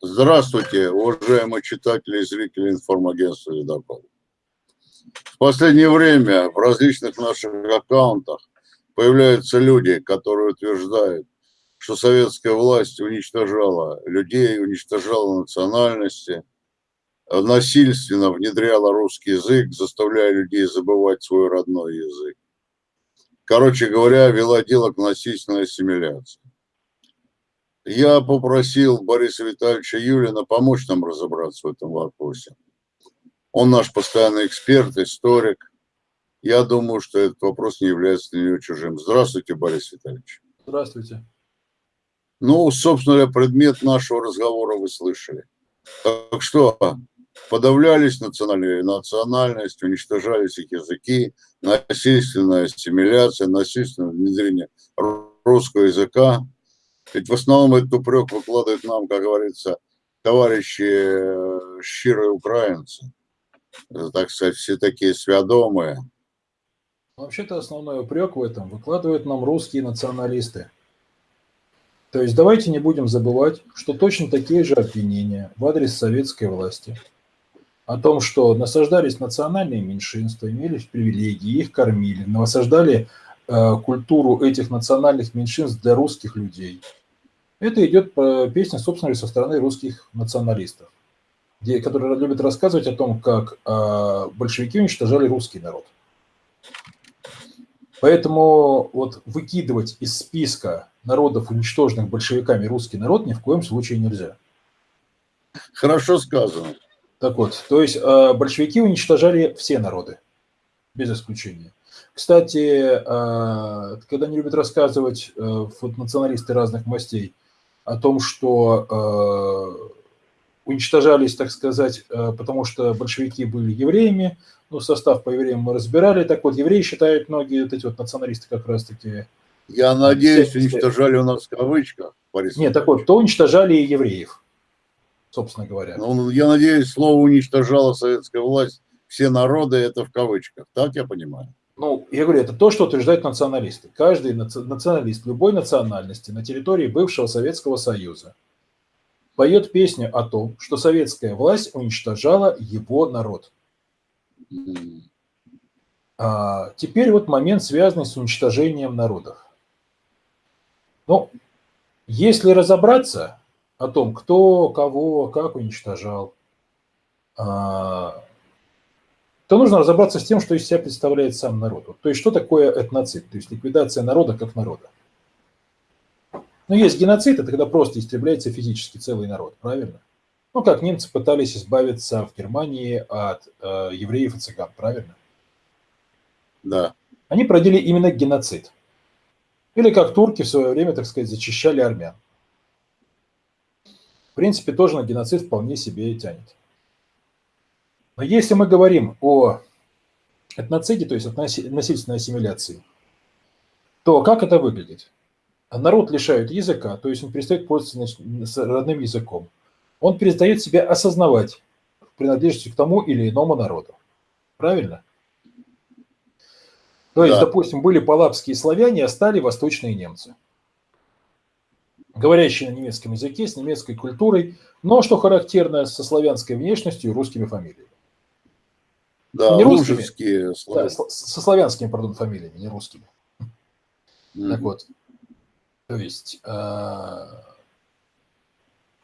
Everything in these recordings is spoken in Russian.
Здравствуйте, уважаемые читатели и зрители информагентства «Ледокол». В последнее время в различных наших аккаунтах появляются люди, которые утверждают, что советская власть уничтожала людей, уничтожала национальности, насильственно внедряла русский язык, заставляя людей забывать свой родной язык. Короче говоря, вела дело к насильственной ассимиляции. Я попросил Бориса Витальевича Юлина помочь нам разобраться в этом вопросе. Он наш постоянный эксперт, историк. Я думаю, что этот вопрос не является для него чужим. Здравствуйте, Борис Витальевич. Здравствуйте. Ну, собственно, предмет нашего разговора вы слышали. Так что, подавлялись национальные национальности, уничтожались их языки, насильственная ассимиляция, насильственное внедрение русского языка – ведь в основном этот упрек выкладывают нам, как говорится, товарищи э, щирые украинцы. Так сказать, все такие свядомые. Вообще-то основной упрек в этом выкладывают нам русские националисты. То есть давайте не будем забывать, что точно такие же обвинения в адрес советской власти о том, что насаждались национальные меньшинства, имели привилегии, их кормили, насаждали э, культуру этих национальных меньшинств для русских людей – это идет по песне, собственно, со стороны русских националистов, где, которые любят рассказывать о том, как э, большевики уничтожали русский народ. Поэтому вот выкидывать из списка народов, уничтоженных большевиками, русский народ ни в коем случае нельзя. Хорошо сказано. Так вот, то есть э, большевики уничтожали все народы, без исключения. Кстати, э, когда они любят рассказывать э, националисты разных мастей – о том, что э, уничтожались, так сказать, э, потому что большевики были евреями, ну, состав по евреям мы разбирали, так вот, евреи считают многие вот эти вот националисты как раз-таки... Я надеюсь, уничтожали у нас в кавычках, Борис Нет, так вот, то уничтожали и евреев, собственно говоря. Ну, я надеюсь, слово уничтожала советская власть, все народы, это в кавычках, так я понимаю? Ну, я говорю, это то, что утверждают националисты. Каждый националист любой национальности на территории бывшего Советского Союза поет песню о том, что советская власть уничтожала его народ. А теперь вот момент, связанный с уничтожением народов. Ну, если разобраться о том, кто, кого, как уничтожал, а, то нужно разобраться с тем, что из себя представляет сам народ. То есть, что такое этноцид, то есть ликвидация народа как народа. Ну, есть геноцид, это когда просто истребляется физически целый народ, правильно? Ну, как немцы пытались избавиться в Германии от э, евреев и цыган, правильно? Да. Они проводили именно геноцид. Или как турки в свое время, так сказать, зачищали армян. В принципе, тоже на геноцид вполне себе тянет. Но если мы говорим о этноциде, то есть от насильственной ассимиляции, то как это выглядит? Народ лишают языка, то есть он перестает пользоваться родным языком. Он перестает себя осознавать в принадлежности к тому или иному народу. Правильно? То есть, да. допустим, были палапские славяне, а стали восточные немцы. Говорящие на немецком языке, с немецкой культурой, но, что характерно, со славянской внешностью и русскими фамилиями. Да, не русскими, да, со славянскими, пардон, фамилиями, не русскими. Mm. Так вот, то есть, э,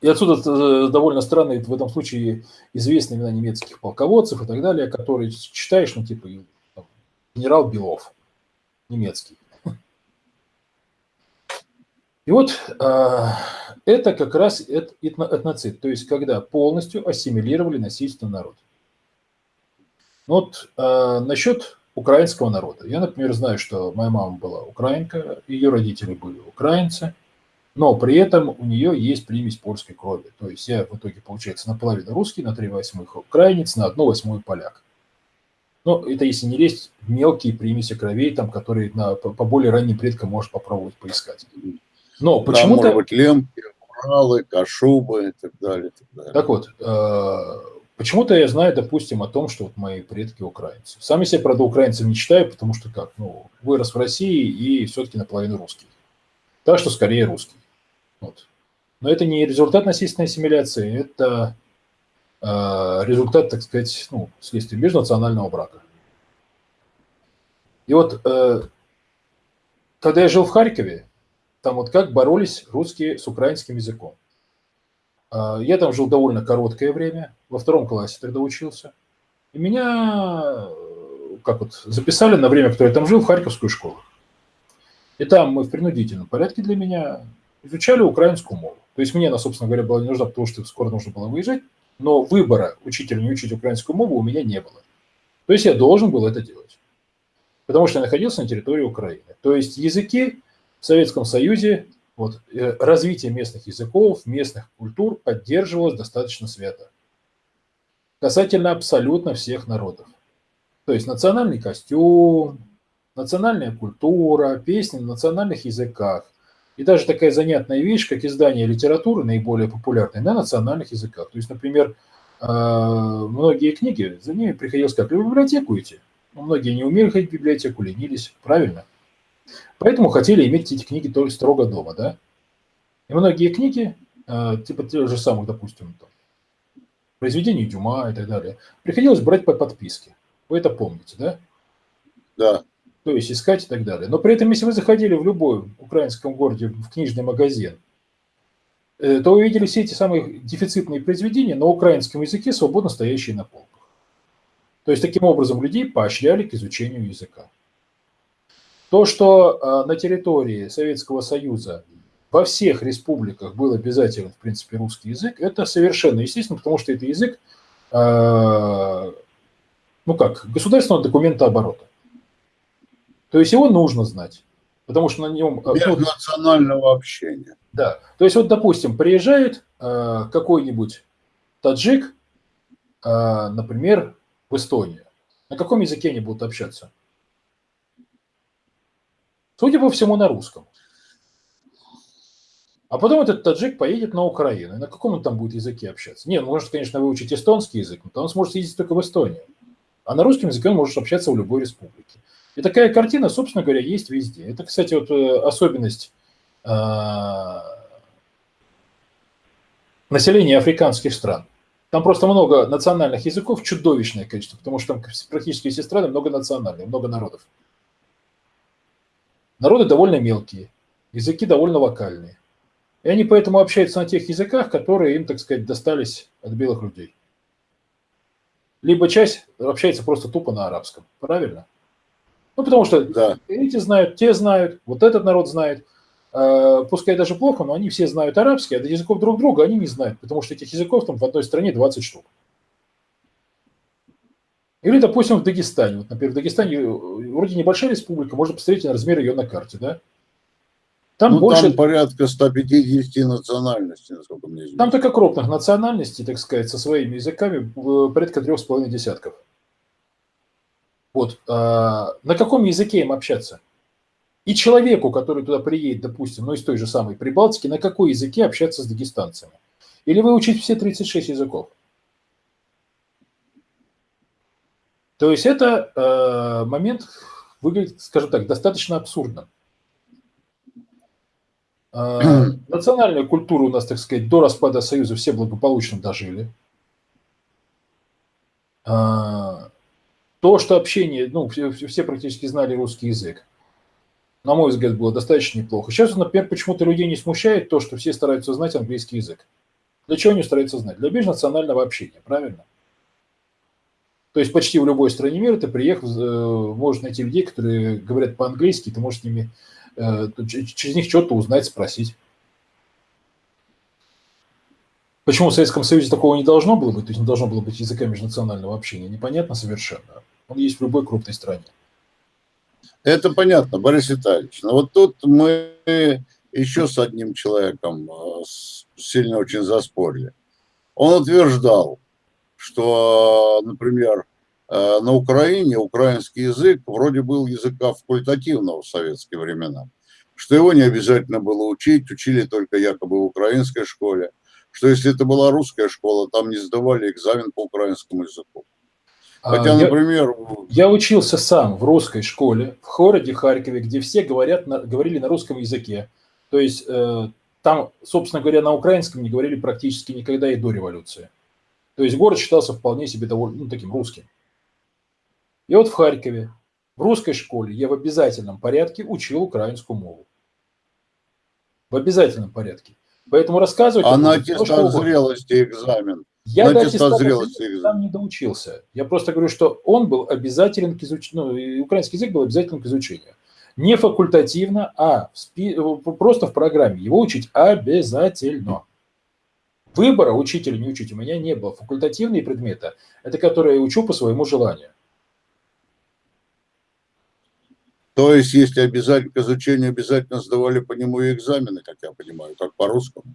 и отсюда э, довольно странные в этом случае известные имена немецких полководцев и так далее, которые читаешь, ну, типа, генерал Белов, немецкий. И вот э, это как раз этноцид, то есть когда полностью ассимилировали насильственно народ. Ну вот э, насчет украинского народа. Я, например, знаю, что моя мама была украинка, ее родители были украинцы, но при этом у нее есть примесь польской крови. То есть я в итоге, получается, наполовину русский, на три восьмых украинец, на одну восьмую поляк. Но это если не лезть в мелкие примеси кровей, там, которые на, по, по более ранним предкам можешь попробовать поискать. Но почему-то... Да, может быть, лемки, уралы, кашубы и так далее. Так, далее. так вот, э, Почему-то я знаю, допустим, о том, что вот мои предки украинцы. Сам я себя, правда, украинцем не считаю, потому что как, ну, вырос в России и все-таки наполовину русский. Так что скорее русский. Вот. Но это не результат насильственной ассимиляции, это э, результат, так сказать, ну, следствия межнационального брака. И вот, э, когда я жил в Харькове, там вот как боролись русские с украинским языком. Э, я там жил довольно короткое время, во втором классе тогда учился. И меня как вот записали на время, которое я там жил, в Харьковскую школу. И там мы в принудительном порядке для меня изучали украинскую мову. То есть мне она, собственно говоря, была не нужна, потому что скоро нужно было выезжать, но выбора учителя не учить украинскую мову у меня не было. То есть я должен был это делать, потому что я находился на территории Украины. То есть языки в Советском Союзе, вот, э, развитие местных языков, местных культур поддерживалось достаточно свято. Касательно абсолютно всех народов. То есть национальный костюм, национальная культура, песни на национальных языках. И даже такая занятная вещь, как издание литературы, наиболее популярной, на национальных языках. То есть, например, э, многие книги, за ними приходилось как в библиотеку идти. Но многие не умели ходить в библиотеку, ленились, правильно? Поэтому хотели иметь эти книги только строго дома, да? И многие книги, э, типа тех же самых, допустим, там, произведений Дюма и так далее, приходилось брать по подписке. Вы это помните, да? Да то есть искать и так далее. Но при этом, если вы заходили в любой украинском городе в книжный магазин, э, то вы видели все эти самые дефицитные произведения на украинском языке, свободно стоящие на полках. То есть таким образом людей поощряли к изучению языка. То, что э, на территории Советского Союза во всех республиках был обязателен, в принципе, русский язык, это совершенно естественно, потому что это язык, э, ну как, государственного документа оборота. То есть его нужно знать, потому что на нем... Э, Без национального общения. Да. То есть вот, допустим, приезжает какой-нибудь таджик, например, в Эстонию. На каком языке они будут общаться? Судя по всему, на русском. А потом этот таджик поедет на Украину. И на каком он там будет языке общаться? Нет, он может, конечно, выучить эстонский язык, но он сможет ездить только в Эстонию. А на русском языке он может общаться в любой республике. И такая картина, собственно говоря, есть везде. Это, кстати, вот э, особенность э, населения африканских стран. Там просто много национальных языков, чудовищное количество, потому что там практически все страны много национальных, много народов. Народы довольно мелкие, языки довольно вокальные. И они поэтому общаются на тех языках, которые им, так сказать, достались от белых людей. Либо часть общается просто тупо на арабском. Правильно? Ну, потому что да. эти знают, те знают, вот этот народ знает. Э, пускай даже плохо, но они все знают арабский, а до языков друг друга они не знают, потому что этих языков там в одной стране 20 штук. Или, допустим, в Дагестане. Вот, например, в Дагестане э, вроде небольшая республика, можно посмотреть на размер ее на карте, да? Там ну, больше... там порядка 150 национальностей, насколько мне известно. Там только крупных национальностей, так сказать, со своими языками э, порядка трех с половиной десятков. Вот, а, на каком языке им общаться? И человеку, который туда приедет, допустим, ну из той же самой Прибалтики, на какой языке общаться с дагестанцами? Или выучить все 36 языков? То есть это э, момент выглядит, скажем так, достаточно абсурдно. Э, национальную культуру у нас, так сказать, до распада Союза все благополучно дожили. Э, то, что общение, ну, все, все практически знали русский язык, на мой взгляд, было достаточно неплохо. Сейчас, например, почему-то людей не смущает то, что все стараются знать английский язык. Для чего они стараются знать? Для межнационального общения, правильно? То есть почти в любой стране мира ты приехал, э, можешь найти людей, которые говорят по-английски, ты можешь с ними, э, через них что-то узнать, спросить. Почему в Советском Союзе такого не должно было быть, то есть не должно было быть языка межнационального общения, непонятно совершенно. Он есть в любой крупной стране. Это понятно, Борис Витальевич. Но вот тут мы еще с одним человеком э, сильно очень заспорили. Он утверждал, что, например, э, на Украине украинский язык вроде был языка факультативного в советские времена, что его не обязательно было учить, учили только якобы в украинской школе, что если это была русская школа, там не сдавали экзамен по украинскому языку. Хотя, например... Я, я учился сам в русской школе в городе Харькове, где все говорят, на, говорили на русском языке. То есть э, там, собственно говоря, на украинском не говорили практически никогда и до революции. То есть город считался вполне себе довольно ну, таким русским. И вот в Харькове, в русской школе я в обязательном порядке учил украинскую мову. В обязательном порядке. Поэтому рассказывать... А на аттестат зрелости экзамен? Я на до аттестата зрелости там не доучился. Я просто говорю, что он был обязателен к изучению, ну, украинский язык был обязателен к изучению. Не факультативно, а в спи... просто в программе. Его учить обязательно. Выбора учителя не учить у меня не было. Факультативные предметы – это которые я учу по своему желанию. То есть, если обязательно к изучению обязательно сдавали по нему и экзамены, как я понимаю, как по-русскому?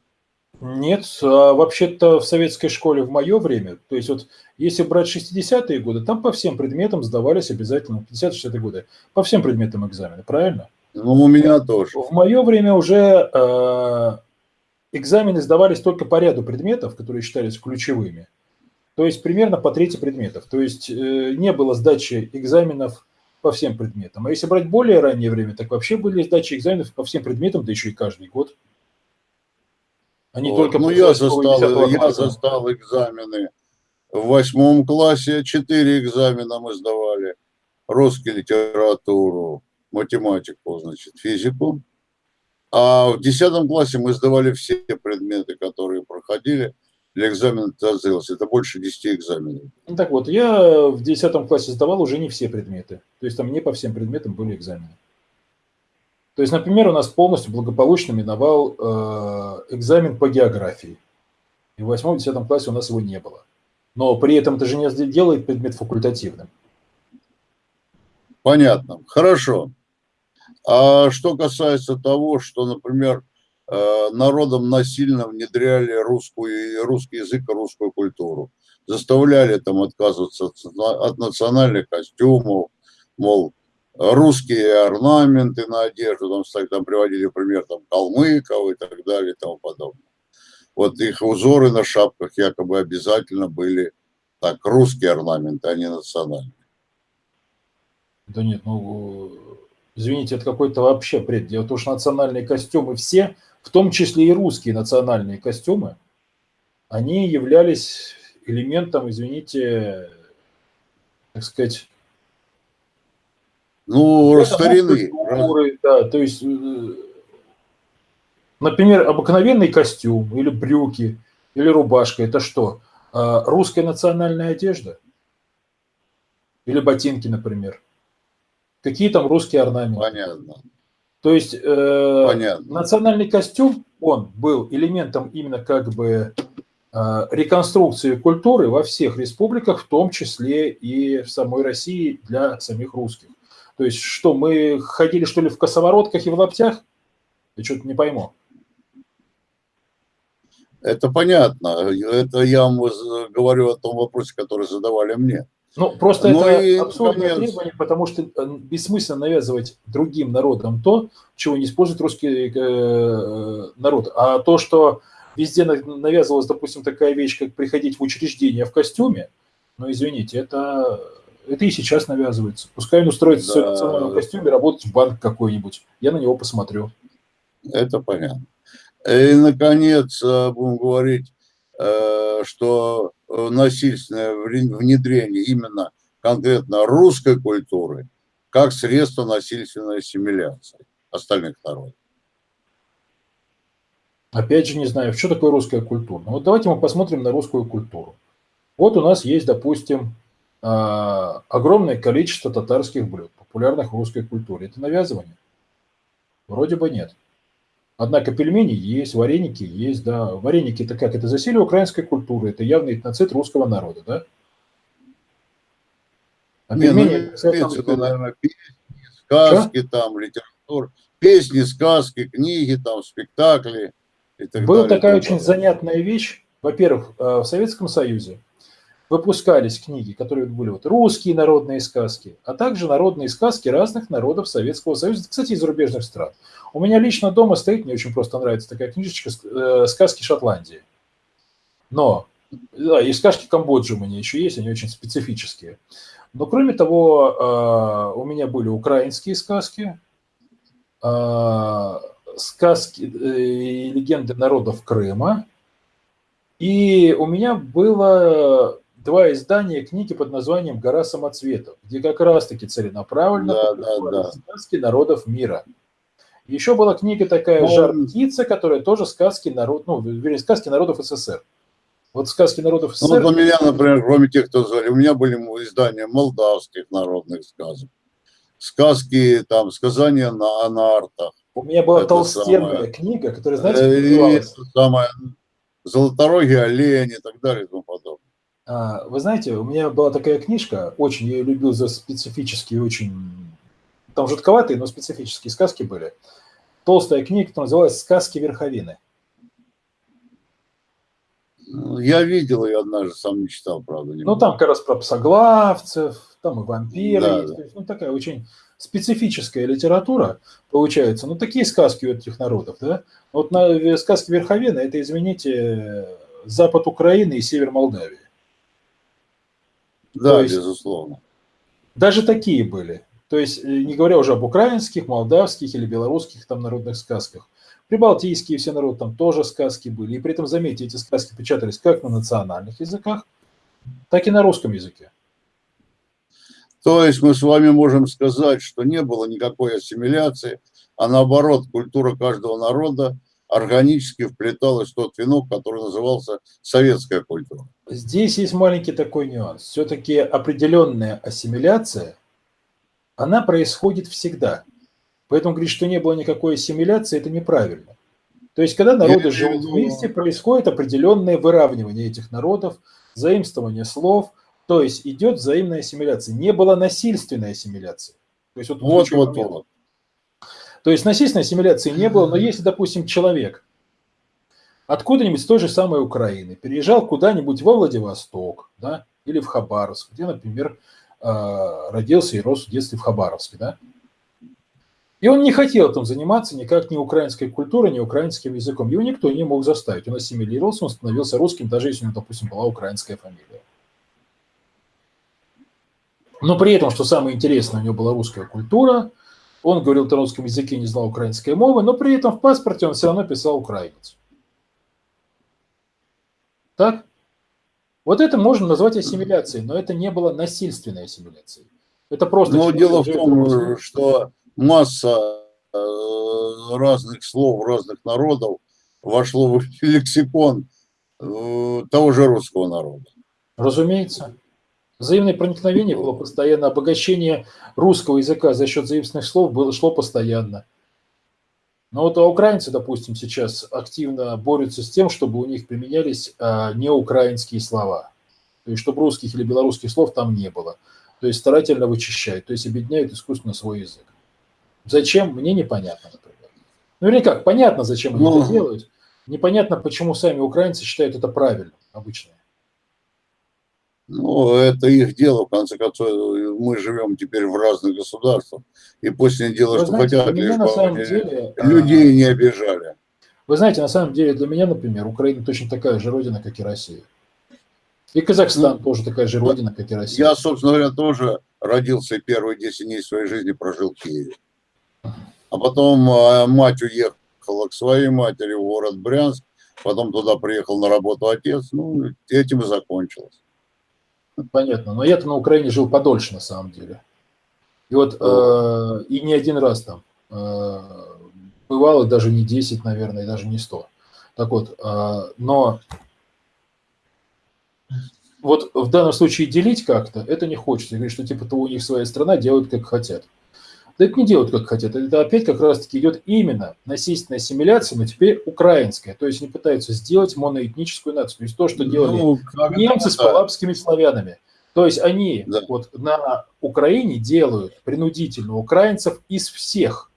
Нет, а вообще-то в советской школе в мое время, то есть вот если брать 60-е годы, там по всем предметам сдавались обязательно, 50-60-е годы, по всем предметам экзамены, правильно? Ну, у меня тоже. В мое время уже э, экзамены сдавались только по ряду предметов, которые считались ключевыми. То есть примерно по трети предметов. То есть э, не было сдачи экзаменов по всем предметам. А если брать более раннее время, так вообще были сдачи экзаменов по всем предметам, да еще и каждый год. Они вот. только ну, я застал, я застал экзамены. В восьмом классе четыре экзамена мы сдавали. Русский литературу, математику, значит, физику. А в десятом классе мы сдавали все предметы, которые проходили для экзамена ТАЗИЛС. Это больше 10 экзаменов. Ну, так вот, я в 10 классе сдавал уже не все предметы. То есть там не по всем предметам были экзамены. То есть, например, у нас полностью благополучно миновал э, экзамен по географии. И в 8-10 классе у нас его не было. Но при этом это же не делает предмет факультативным. Понятно. Хорошо. А что касается того, что, например, Э, народом насильно внедряли русскую, русский язык и русскую культуру. Заставляли там отказываться от национальных костюмов, мол, русские орнаменты на одежду, там, кстати, там приводили пример там, калмыков и так далее и тому подобное. Вот их узоры на шапках якобы обязательно были так, русские орнаменты, а не национальные. Да нет, ну, извините, это какой-то вообще бред. Дело в том, что национальные костюмы все – в том числе и русские национальные костюмы, они являлись элементом, извините, так сказать, ну, старины. Да, то есть, э, например, обыкновенный костюм или брюки, или рубашка, это что? А, русская национальная одежда? Или ботинки, например? Какие там русские орнаменты? Понятно. То есть э, национальный костюм, он был элементом именно как бы э, реконструкции культуры во всех республиках, в том числе и в самой России для самих русских. То есть что, мы ходили что ли в косоворотках и в лаптях? Я что-то не пойму. Это понятно. Это я вам говорю о том вопросе, который задавали мне. Ну, просто Но ну это абсурдное наконец... требование, потому что э, бессмысленно навязывать другим народам то, чего не использует русский э, народ. А то, что везде навязывалась, допустим, такая вещь, как приходить в учреждение в костюме, ну, извините, это, это и сейчас навязывается. Пускай он устроится да. в национальном костюме работать в банк какой-нибудь. Я на него посмотрю. Это понятно. И, наконец, э, будем говорить, что Э, насильственное внедрение именно конкретно русской культуры как средство насильственной ассимиляции остальных народов. Опять же, не знаю, что такое русская культура. Ну, вот давайте мы посмотрим на русскую культуру. Вот у нас есть, допустим, а, огромное количество татарских блюд, популярных в русской культуре. Это навязывание? Вроде бы нет. Однако пельмени есть, вареники есть, да. Вареники это как? Это засилие украинской культуры, это явный этноцид русского народа, да? А Не, пельмени... Ну, это, наверное, песни, сказки, Что? там, литература, песни, сказки, книги, там, спектакли и так Была далее, такая очень занятная вещь. Во-первых, э, в Советском Союзе выпускались книги, которые были вот русские народные сказки, а также народные сказки разных народов Советского Союза, кстати, из зарубежных стран. У меня лично дома стоит, мне очень просто нравится такая книжечка э, «Сказки Шотландии». Но, да, и сказки Камбоджи у меня еще есть, они очень специфические. Но кроме того, э, у меня были украинские сказки, э, сказки и легенды народов Крыма. И у меня было два издания книги под названием «Гора самоцветов», где как раз-таки целенаправленно да, да, да. сказки народов мира. Еще была книга такая «Жар птица», которая тоже сказки, народ, ну, вернее, сказки народов СССР. Вот сказки народов ну, СССР... Ну, вот у меня, например, кроме тех, кто звали, у меня были издания молдавских народных сказок, сказки, там, сказания на, на артах. У меня была это толстенная самое, книга, которая, знаете, э, называлась? Самое, Золоторогий олень и так далее и тому подобное. А, вы знаете, у меня была такая книжка, очень я ее любил за специфические, очень... Там жутковатые, но специфические сказки были толстая книга, которая называлась «Сказки Верховины». Ну, я видел ее однажды, сам не читал, правда. Не ну, там как раз про псоглавцев, там и вампиры да, есть. Да. Ну, такая очень специфическая литература получается. Ну, такие сказки у этих народов, да. Вот на э, сказки Верховины, это, извините, запад Украины и север Молдавии. Да, есть, безусловно. Даже такие были. То есть, э, не говоря уже об украинских, молдавских или белорусских там народных сказках. Прибалтийские все народы там тоже сказки были. И при этом, заметьте, эти сказки печатались как на национальных языках, так и на русском языке. То есть мы с вами можем сказать, что не было никакой ассимиляции, а наоборот, культура каждого народа органически вплеталась в тот венок, который назывался советская культура. Здесь есть маленький такой нюанс. Все-таки определенная ассимиляция она происходит всегда. Поэтому говорить, что не было никакой ассимиляции, это неправильно. То есть, когда народы живут вместе, происходит определенное выравнивание этих народов, заимствование слов, то есть идет взаимная ассимиляция. Не было насильственной ассимиляции. То есть, вот, вот, вот, вот. То есть насильственной ассимиляции не было, но если, допустим, человек откуда-нибудь с той же самой Украины переезжал куда-нибудь во Владивосток, да, или в Хабаровск, где, например, Э, родился и рос в детстве в Хабаровске, да? И он не хотел там заниматься никак ни украинской культурой, ни украинским языком. Его никто не мог заставить. Он ассимилировался, он становился русским, даже если у него, допустим, была украинская фамилия. Но при этом, что самое интересное, у него была русская культура, он говорил на русском языке, не знал украинской мовы, но при этом в паспорте он все равно писал украинец. Так? Вот это можно назвать ассимиляцией, но это не было насильственной ассимиляцией. Это просто... Но дело в том, что масса э, разных слов разных народов вошло в лексикон э, того же русского народа. Разумеется. Взаимное проникновение было постоянно, обогащение русского языка за счет заимственных слов было, шло постоянно. Но вот а украинцы, допустим, сейчас активно борются с тем, чтобы у них применялись а, неукраинские слова. То есть, чтобы русских или белорусских слов там не было. То есть, старательно вычищают, то есть, объединяют искусственно свой язык. Зачем, мне непонятно, например. Ну или как, понятно, зачем они ну, это делают. Непонятно, почему сами украинцы считают это правильным, обычно. Ну, это их дело, в конце концов, мы живем теперь в разных государствах, и пусть они делают, Вы что знаете, хотят, лишь на самом деле, людей а... не обижали. Вы знаете, на самом деле, для меня, например, Украина точно такая же родина, как и Россия. И Казахстан ну, тоже такая же родина, как и Россия. Я, собственно говоря, тоже родился и первые 10 дней своей жизни прожил в Киеве. А потом а, мать уехала к своей матери в город Брянск, потом туда приехал на работу отец, ну, этим и закончилось. Понятно. Но я-то на Украине жил подольше, на самом деле. И вот, э, и не один раз там. Э, бывало даже не 10, наверное, и даже не 100. Так вот, э, но вот в данном случае делить как-то, это не хочется. Говорить, что типа то у них своя страна делают как хотят. Да это не делают как хотят. Это опять как раз-таки идет именно насильственная ассимиляция, но теперь украинская. То есть они пытаются сделать моноэтническую нацию. То есть то, что делали ну, немцы с палапскими славянами. То есть они да. вот на Украине делают принудительно украинцев из всех,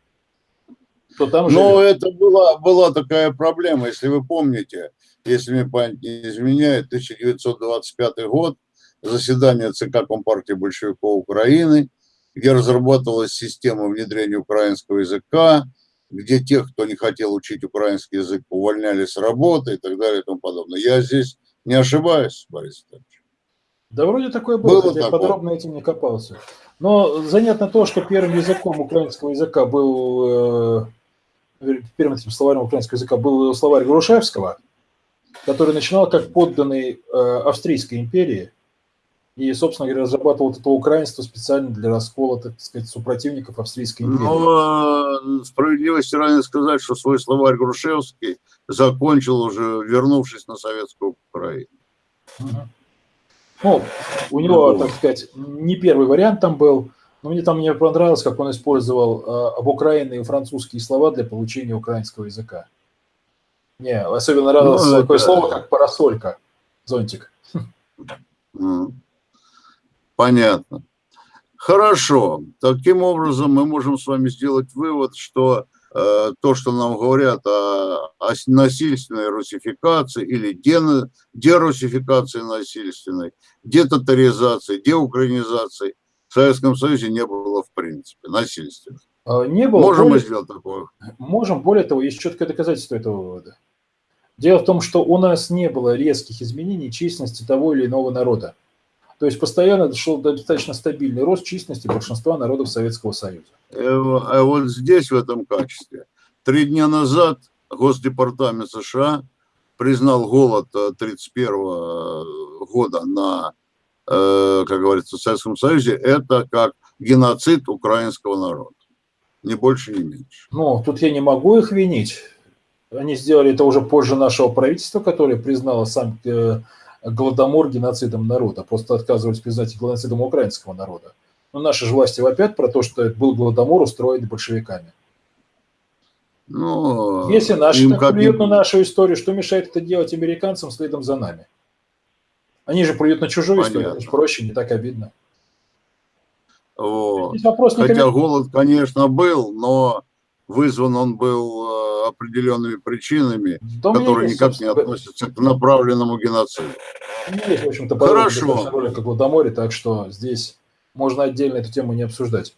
кто там живет. Но это была, была такая проблема, если вы помните, если мне память не изменяет, 1925 год, заседание ЦК Компартии большевиков Украины – где разрабатывалась система внедрения украинского языка, где тех, кто не хотел учить украинский язык, увольняли с работы и так далее и тому подобное. Я здесь не ошибаюсь, Борис Витальевич. Да вроде такое было, было я подробно этим не копался. Но занятно то, что первым языком украинского языка был э, первым этим словарем украинского языка был словарь Грушевского, который начинал как подданный э, Австрийской империи, и, собственно говоря, разрабатывал это украинство специально для раскола, так сказать, супротивников Австрийской империи. Но справедливости ради сказать, что свой словарь Грушевский закончил уже, вернувшись на советскую Украину. Ну, у него, ну, так сказать, не первый вариант там был, но мне там мне понравилось, как он использовал э, об Украине и французские слова для получения украинского языка. Не, особенно нравилось ну, такое это... слово, как парасолька, зонтик. Понятно. Хорошо. Таким образом, мы можем с вами сделать вывод, что э, то, что нам говорят о, о насильственной русификации или дерусификации насильственной, детотаризации, деукраинизации, в Советском Союзе не было в принципе насильственных. А, не было. Можем более, мы сделать такое? Можем. Более того, есть четкое доказательство этого вывода. Дело в том, что у нас не было резких изменений численности того или иного народа. То есть постоянно шел достаточно стабильный рост численности большинства народов Советского Союза. Э, а вот здесь, в этом качестве, три дня назад Госдепартамент США признал голод 1931 э, года на, э, как говорится, в Советском Союзе, это как геноцид украинского народа. Ни больше, ни меньше. Ну, тут я не могу их винить. Они сделали это уже позже нашего правительства, которое признало сам голодомор геноцидом народа, просто отказывались признать геноцидом украинского народа. Но наши же власти вопят про то, что был голодомор устроен большевиками. Ну, Если наши так как... плюют на нашу историю, что мешает это делать американцам следом за нами? Они же плюют на чужую Понятно. историю, это проще, не так обидно. Вот. Хотя голод, конечно, был, но вызван он был э, определенными причинами, да которые есть, никак не относятся к направленному геноциду. Есть, в общем-то, Хорошо. ролик как Водоморе, так что здесь можно отдельно эту тему не обсуждать.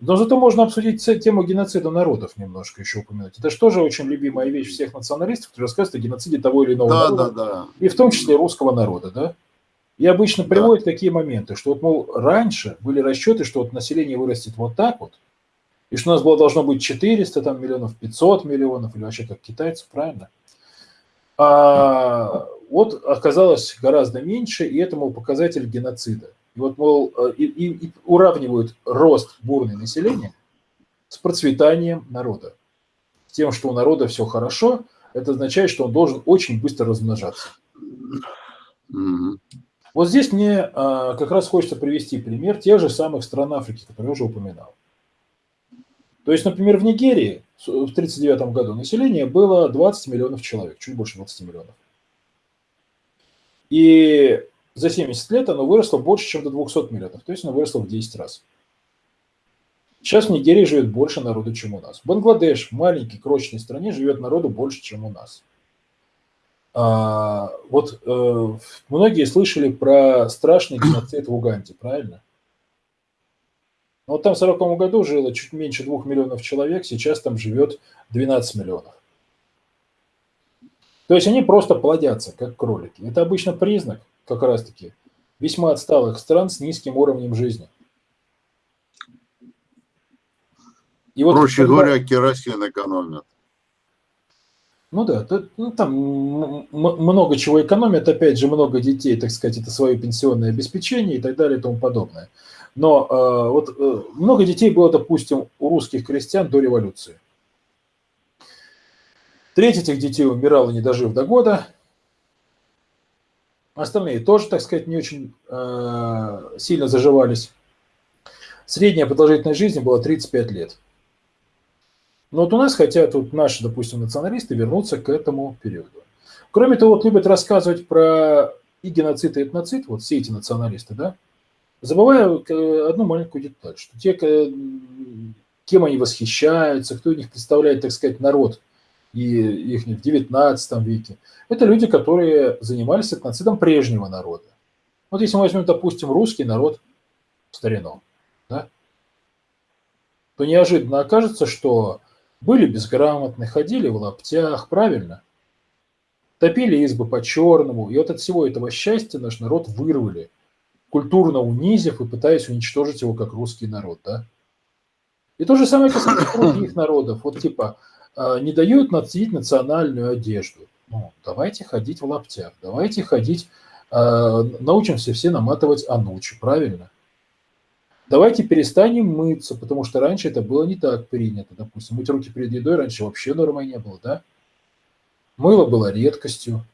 Но зато можно обсудить тему геноцида народов немножко еще упомянуть. Это же тоже очень любимая вещь всех националистов, которые рассказывают о геноциде того или иного да, народа, да, да. и в том числе русского народа, да? И обычно приводят да. такие моменты, что вот, мол, раньше были расчеты, что вот население вырастет вот так вот, и что у нас было должно быть 400 там, миллионов, 500 миллионов, или вообще как китайцев, правильно? А вот оказалось гораздо меньше, и это, мол, показатель геноцида. И вот, мол, э, и, и, и уравнивают рост бурной населения с процветанием народа. С тем, что у народа все хорошо, это означает, что он должен очень быстро размножаться. Вот здесь мне а, как раз хочется привести пример тех же самых стран Африки, которые я уже упоминал. То есть, например, в Нигерии в 1939 году население было 20 миллионов человек, чуть больше 20 миллионов. И за 70 лет оно выросло больше, чем до 200 миллионов, то есть оно выросло в 10 раз. Сейчас в Нигерии живет больше народу, чем у нас. Бангладеш, маленькой, крошечной стране, живет народу больше, чем у нас. А, вот э, многие слышали про страшный геноцид в Уганде, правильно? Но вот там в 40 году жило чуть меньше 2 миллионов человек, сейчас там живет 12 миллионов. То есть они просто плодятся, как кролики. Это обычно признак, как раз-таки, весьма отсталых стран с низким уровнем жизни. И вот Проще когда... говоря, керосин экономят. Ну да, тут, ну, там много чего экономят, опять же, много детей, так сказать, это свое пенсионное обеспечение и так далее и тому подобное. Но э, вот э, много детей было, допустим, у русских крестьян до революции. Треть этих детей умирала, не дожив до года. Остальные тоже, так сказать, не очень э, сильно заживались. Средняя продолжительность жизни была 35 лет. Но вот у нас хотят вот наши, допустим, националисты вернуться к этому периоду. Кроме того, вот любят рассказывать про и геноцид, и этноцид, вот все эти националисты, да, забывая э, одну маленькую деталь, что те, кем они восхищаются, кто у них представляет, так сказать, народ и их в 19 веке, это люди, которые занимались этноцидом прежнего народа. Вот если мы возьмем, допустим, русский народ в старину, да, то неожиданно окажется, что были безграмотны, ходили в лаптях, правильно? Топили избы по-черному, и вот от всего этого счастья наш народ вырвали – культурно унизив и пытаясь уничтожить его как русский народ, да? И то же самое касается других народов. Вот типа, а, не дают носить национальную одежду. Ну, давайте ходить в лаптях, давайте ходить, а, научимся все наматывать анучи, правильно? Давайте перестанем мыться, потому что раньше это было не так принято. Допустим, мыть руки перед едой раньше вообще нормой не было, да? Мыло было редкостью.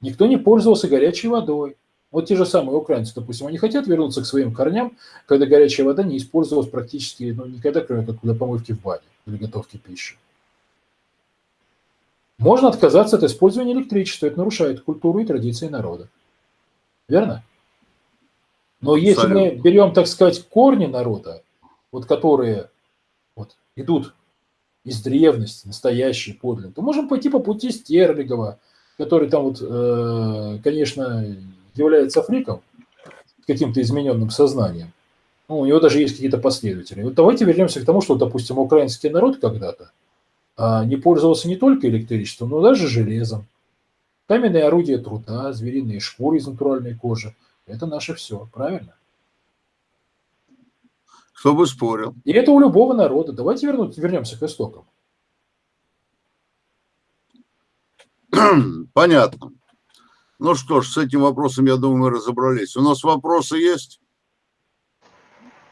Никто не пользовался горячей водой. Вот те же самые украинцы, допустим, они хотят вернуться к своим корням, когда горячая вода не использовалась практически ну, никогда, кроме как для помывки в бане или готовки пищи. Можно отказаться от использования электричества, это нарушает культуру и традиции народа. Верно? Но если мы берем, так сказать, корни народа, вот которые вот, идут из древности, настоящие, подлинные, то можем пойти по пути Стерлигова, который там вот, э, конечно, является фриком, каким-то измененным сознанием. Ну, у него даже есть какие-то последователи. Вот давайте вернемся к тому, что, допустим, украинский народ когда-то а, не пользовался не только электричеством, но даже железом. Каменные орудия труда, звериные шкуры из натуральной кожи – это наше все, правильно? Кто бы спорил. И это у любого народа. Давайте вернуть, вернемся к истокам. Понятно. Ну что ж, с этим вопросом, я думаю, мы разобрались. У нас вопросы есть?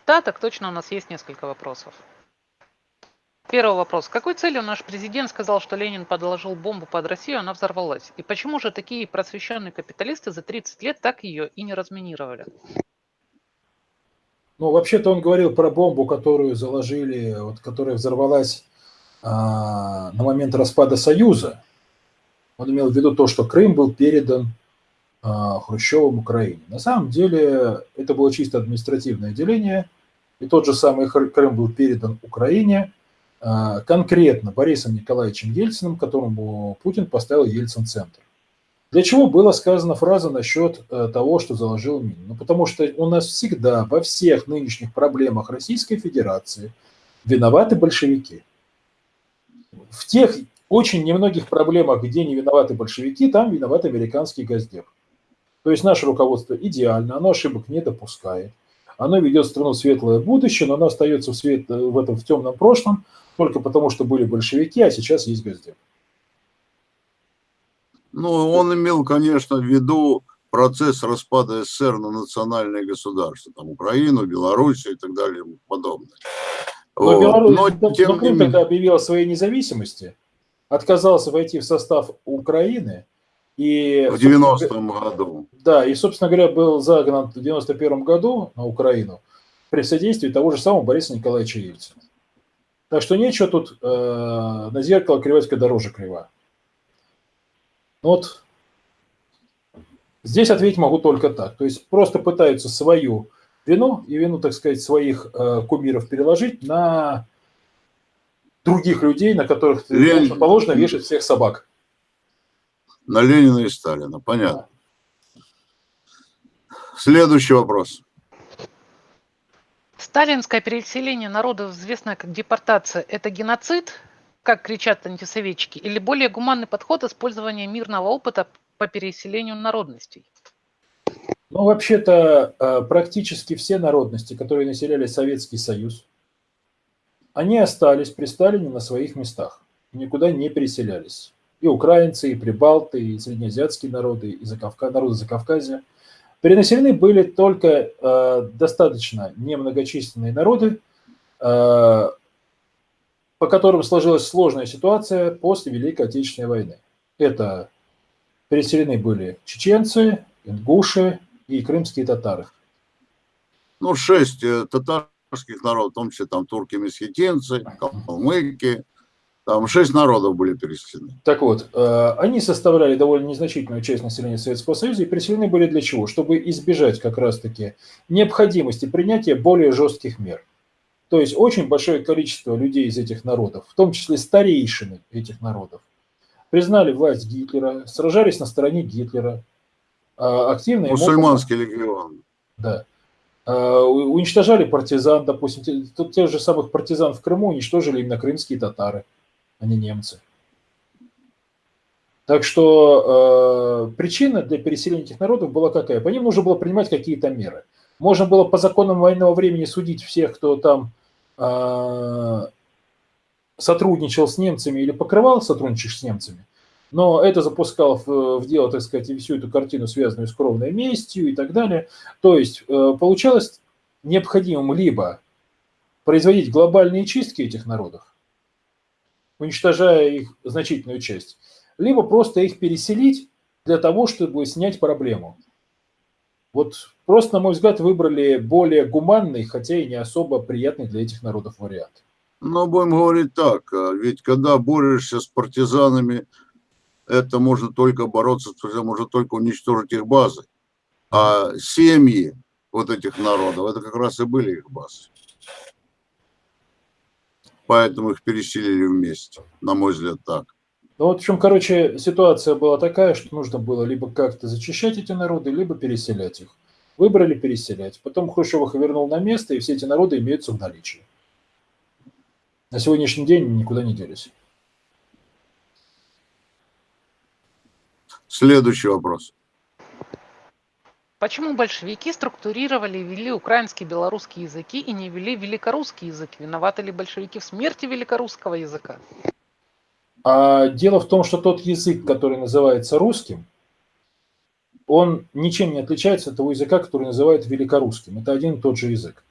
Да, так точно, у нас есть несколько вопросов. Первый вопрос. Какой целью наш президент сказал, что Ленин подложил бомбу под Россию, она взорвалась? И почему же такие просвещенные капиталисты за 30 лет так ее и не разминировали? Ну, вообще-то он говорил про бомбу, которую заложили, вот, которая взорвалась а, на момент распада Союза. Он имел в виду то, что Крым был передан а, Хрущевым Украине. На самом деле это было чисто административное деление, и тот же самый Крым был передан Украине а, конкретно Борисом Николаевичем Ельциным, которому Путин поставил Ельцин-центр. Для чего была сказана фраза насчет э, того, что заложил Мин? Ну, потому что у нас всегда во всех нынешних проблемах Российской Федерации виноваты большевики. В тех очень немногих проблемах, где не виноваты большевики, там виноват американский газдеп. То есть наше руководство идеально, оно ошибок не допускает. Оно ведет страну в светлое будущее, но оно остается в, свет, в этом в темном прошлом только потому, что были большевики, а сейчас есть газдеп. Ну, он имел, конечно, в виду процесс распада СССР на национальные государства, там Украину, Белоруссию и так далее и подобное. Но, Беларусь, но, но, тем но Крым тогда объявил о своей независимости, отказался войти в состав Украины. И, в 90-м году. Да, и, собственно говоря, был загнан в 91 году на Украину при содействии того же самого Бориса Николаевича Ельцина. Так что нечего тут э, на зеркало кривать, когда дороже крива. Ну вот здесь ответить могу только так. То есть просто пытаются свою вину и вину, так сказать, своих э, кумиров переложить на других людей, на которых Лен... положено вешать всех собак. На Ленина и Сталина, понятно. Да. Следующий вопрос. Сталинское переселение народов, известное как депортация, это геноцид, как кричат антисоветчики, или более гуманный подход использования мирного опыта по переселению народностей? Ну, вообще-то, э, практически все народности, которые населяли Советский Союз, они остались при Сталине на своих местах, никуда не переселялись. И украинцы, и прибалты, и среднеазиатские народы, и Закавка, народы Закавказья. Перенаселены были только э, достаточно немногочисленные народы, э, по которым сложилась сложная ситуация после Великой Отечественной войны. Это переселены были чеченцы, ингуши и крымские татары. Ну, шесть э, татар татарских народов, в том числе там турки-месхетинцы, калмыки, там шесть народов были переселены. Так вот, э, они составляли довольно незначительную часть населения Советского Союза и переселены были для чего? Чтобы избежать как раз-таки необходимости принятия более жестких мер. То есть очень большое количество людей из этих народов, в том числе старейшины этих народов, признали власть Гитлера, сражались на стороне Гитлера. А активно Мусульманский легион. Да. Э, уничтожали партизан, допустим, тут тех же самых партизан в Крыму уничтожили именно крымские татары, а не немцы. Так что э, причина для переселения этих народов была какая? По ним нужно было принимать какие-то меры. Можно было по законам военного времени судить всех, кто там э, сотрудничал с немцами или покрывал сотрудничаешь с немцами, но это запускал в, в дело, так сказать, всю эту картину, связанную с кровной местью и так далее. То есть э, получалось необходимым либо производить глобальные чистки этих народов, уничтожая их значительную часть, либо просто их переселить для того, чтобы снять проблему. Вот просто, на мой взгляд, выбрали более гуманный, хотя и не особо приятный для этих народов вариант. Но будем говорить так, а ведь когда борешься с партизанами, это можно только бороться, можно только уничтожить их базы. А семьи вот этих народов, это как раз и были их базы. Поэтому их переселили вместе, на мой взгляд, так. Ну вот в чем, короче, ситуация была такая, что нужно было либо как-то зачищать эти народы, либо переселять их. Выбрали переселять. Потом Хрущев их вернул на место, и все эти народы имеются в наличии. На сегодняшний день никуда не делись. Следующий вопрос. Почему большевики структурировали и ввели украинский и белорусский языки и не ввели великорусский язык? Виноваты ли большевики в смерти великорусского языка? А дело в том, что тот язык, который называется русским, он ничем не отличается от того языка, который называют великорусским. Это один и тот же язык.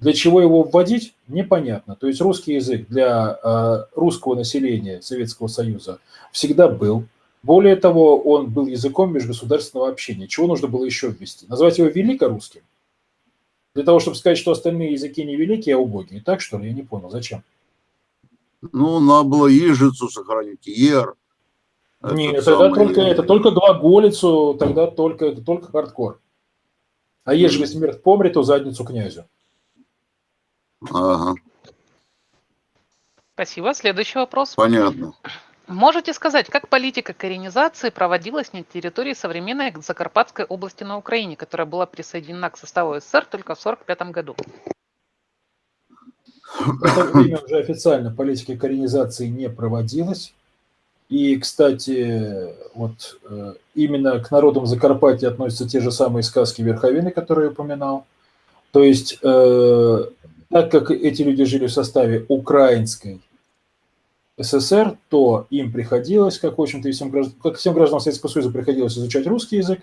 Для чего его вводить, непонятно. То есть русский язык для э, русского населения Советского Союза всегда был, более того, он был языком межгосударственного общения. Чего нужно было еще ввести? Назвать его великорусским? Для того, чтобы сказать, что остальные языки не великие, а убогие. Так что ли? Я не понял. Зачем? Ну, надо было ежицу сохранить, ер. Нет, тогда только это, только глаголицу, тогда только, только хардкор. А ежели смерть помрет, то задницу князю. Ага. Спасибо. Следующий вопрос. Понятно. Можете сказать, как политика коренизации проводилась на территории современной Закарпатской области на Украине, которая была присоединена к составу СССР только в 1945 году? В это время уже официально политика коренизации не проводилась. И, кстати, вот э, именно к народам Закарпатья относятся те же самые сказки Верховины, которые я упоминал. То есть, э, так как эти люди жили в составе украинской СССР, то им приходилось, как, в общем-то, всем, как всем гражданам Советского Союза приходилось изучать русский язык,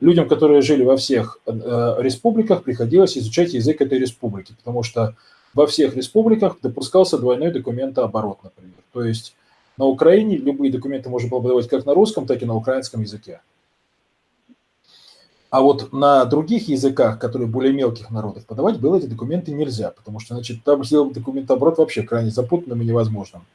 людям, которые жили во всех э, республиках, приходилось изучать язык этой республики, потому что во всех республиках допускался двойной документооборот, например. То есть на Украине любые документы можно было подавать как на русском, так и на украинском языке. А вот на других языках, которые более мелких народов, подавать было эти документы нельзя, потому что, значит, там сделать документооборот вообще крайне запутанным и невозможным.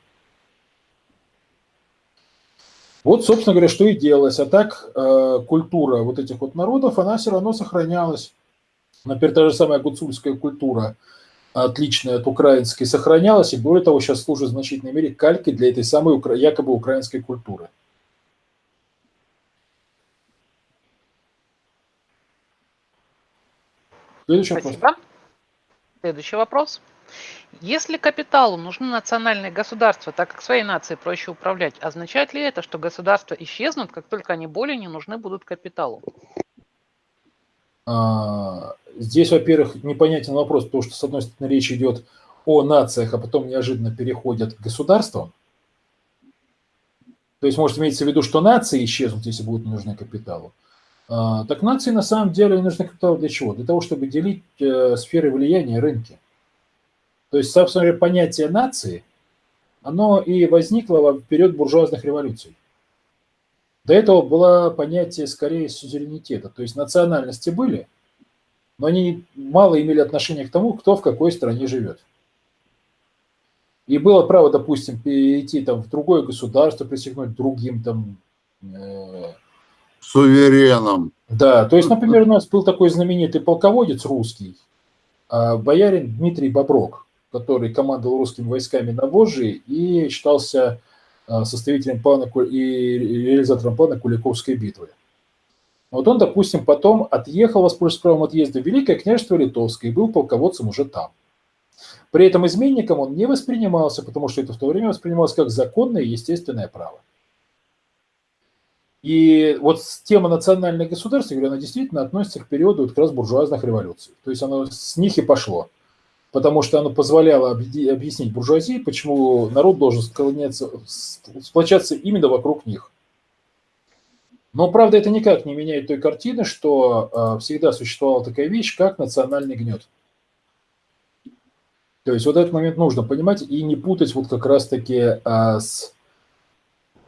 Вот, собственно говоря, что и делалось. А так э, культура вот этих вот народов, она все равно сохранялась. Например, та же самая гуцульская культура, отличная от украинской, сохранялась, и более того, сейчас служит в значительной мере калькой для этой самой якобы украинской культуры. Следующий Спасибо. вопрос. Следующий вопрос. Если капиталу нужны национальные государства, так как своей нацией проще управлять, означает ли это, что государства исчезнут, как только они более не нужны будут капиталу? А, здесь, во-первых, непонятен вопрос, потому что, с одной стороны, речь идет о нациях, а потом неожиданно переходят к государствам. То есть, может иметься в виду, что нации исчезнут, если будут нужны капиталу. А, так нации на самом деле нужны капитал для чего? Для того, чтобы делить э, сферы влияния рынки. То есть, собственно говоря, понятие нации, оно и возникло в период буржуазных революций. До этого было понятие скорее сузеренитета, то есть национальности были, но они мало имели отношения к тому, кто в какой стране живет. И было право, допустим, перейти там, в другое государство, присягнуть другим там... Э... Сувереном. Да, то есть, например, у нас был такой знаменитый полководец русский, а, боярин Дмитрий Боброк который командовал русскими войсками на Волжье и считался а, составителем плана и реализатором плана Куликовской битвы. Вот он, допустим, потом отъехал, воспользовавшись правом отъезда в Великое княжество Литовское, и был полководцем уже там. При этом изменником он не воспринимался, потому что это в то время воспринималось как законное и естественное право. И вот тема национальных государств, говорю, она действительно относится к периоду вот как раз буржуазных революций. То есть оно с них и пошло. Потому что оно позволяло объяснить буржуазии, почему народ должен сплочаться именно вокруг них. Но, правда, это никак не меняет той картины, что э, всегда существовала такая вещь, как национальный гнет. То есть вот этот момент нужно понимать и не путать вот как раз-таки э, с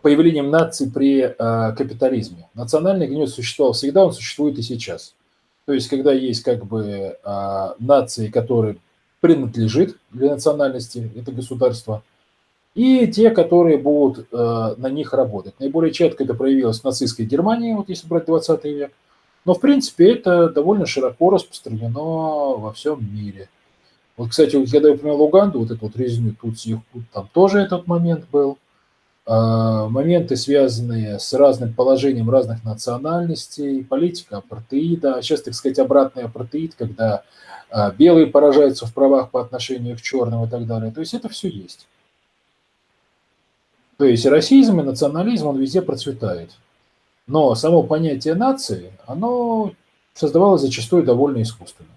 появлением наций при э, капитализме. Национальный гнет существовал всегда, он существует и сейчас. То есть когда есть как бы нации, которые принадлежит для национальности, это государство – и те, которые будут э, на них работать. Наиболее четко это проявилось в нацистской Германии, вот если брать 20 век. Но, в принципе, это довольно широко распространено во всем мире. Вот, кстати, когда я упомянул Уганду, вот эту вот резню Тутси, там тоже этот момент был. Э, моменты, связанные с разным положением разных национальностей, политика апартеида, сейчас, так сказать, обратный апартеид, когда э, белые поражаются в правах по отношению к черным и так далее. То есть это все есть. То есть расизм и национализм, он везде процветает. Но само понятие нации, оно создавалось зачастую довольно искусственно.